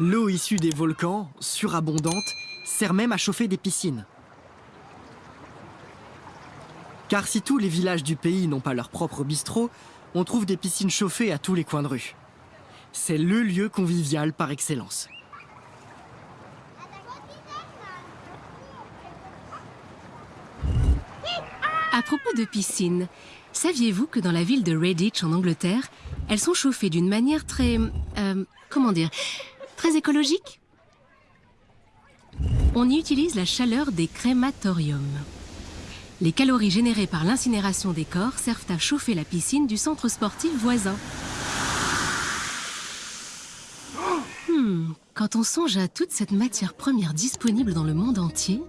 L'eau issue des volcans, surabondante, sert même à chauffer des piscines. Car si tous les villages du pays n'ont pas leur propre bistrot, on trouve des piscines chauffées à tous les coins de rue. C'est le lieu convivial par excellence. À propos de piscines, saviez-vous que dans la ville de Redditch en Angleterre, elles sont chauffées d'une manière très... euh, comment dire Très écologique On y utilise la chaleur des crématoriums. Les calories générées par l'incinération des corps servent à chauffer la piscine du centre sportif voisin. Hmm, quand on songe à toute cette matière première disponible dans le monde entier,